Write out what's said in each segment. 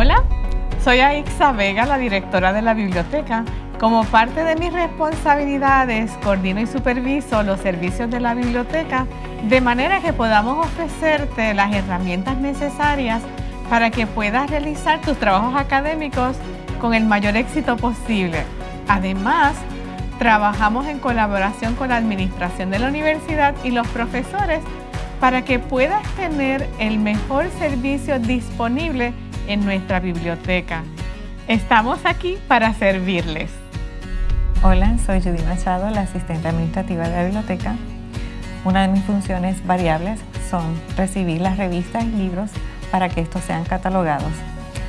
Hola, soy Aixa Vega, la directora de la biblioteca. Como parte de mis responsabilidades, coordino y superviso los servicios de la biblioteca de manera que podamos ofrecerte las herramientas necesarias para que puedas realizar tus trabajos académicos con el mayor éxito posible. Además, trabajamos en colaboración con la administración de la universidad y los profesores para que puedas tener el mejor servicio disponible en nuestra biblioteca. Estamos aquí para servirles. Hola, soy Judy Machado, la asistente administrativa de la biblioteca. Una de mis funciones variables son recibir las revistas y libros para que estos sean catalogados.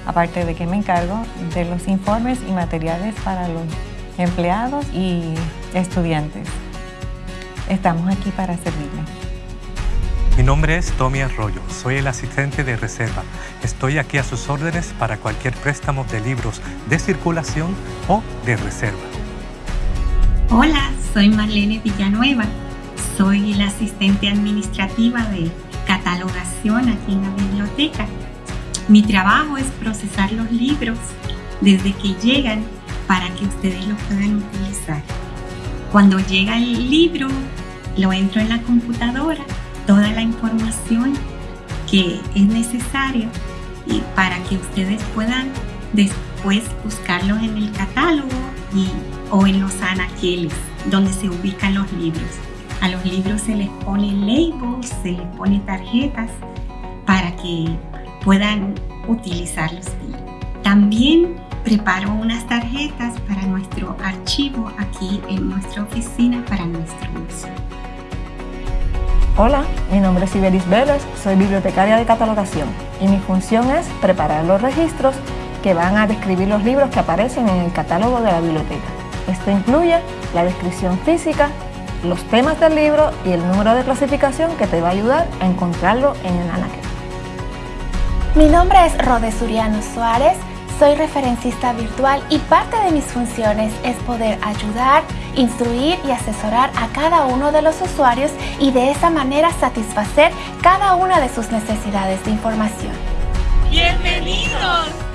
Aparte de que me encargo de los informes y materiales para los empleados y estudiantes. Estamos aquí para servirle. Mi nombre es Tommy Arroyo, soy el asistente de reserva. Estoy aquí a sus órdenes para cualquier préstamo de libros de circulación o de reserva. Hola, soy Marlene Villanueva. Soy la asistente administrativa de catalogación aquí en la biblioteca. Mi trabajo es procesar los libros desde que llegan para que ustedes los puedan utilizar. Cuando llega el libro, lo entro en la computadora toda la información que es necesaria y para que ustedes puedan después buscarlos en el catálogo y, o en los anaqueles donde se ubican los libros. A los libros se les pone labels, se les pone tarjetas para que puedan utilizarlos. También preparo unas tarjetas para nuestro archivo aquí en nuestra oficina para nuestro uso. Hola, mi nombre es Iberis Vélez, soy bibliotecaria de catalogación y mi función es preparar los registros que van a describir los libros que aparecen en el catálogo de la biblioteca. Esto incluye la descripción física, los temas del libro y el número de clasificación que te va a ayudar a encontrarlo en el anaquel. Mi nombre es Rode Suriano Suárez, soy referencista virtual y parte de mis funciones es poder ayudar, instruir y asesorar a cada uno de los usuarios y de esa manera satisfacer cada una de sus necesidades de información. ¡Bienvenidos!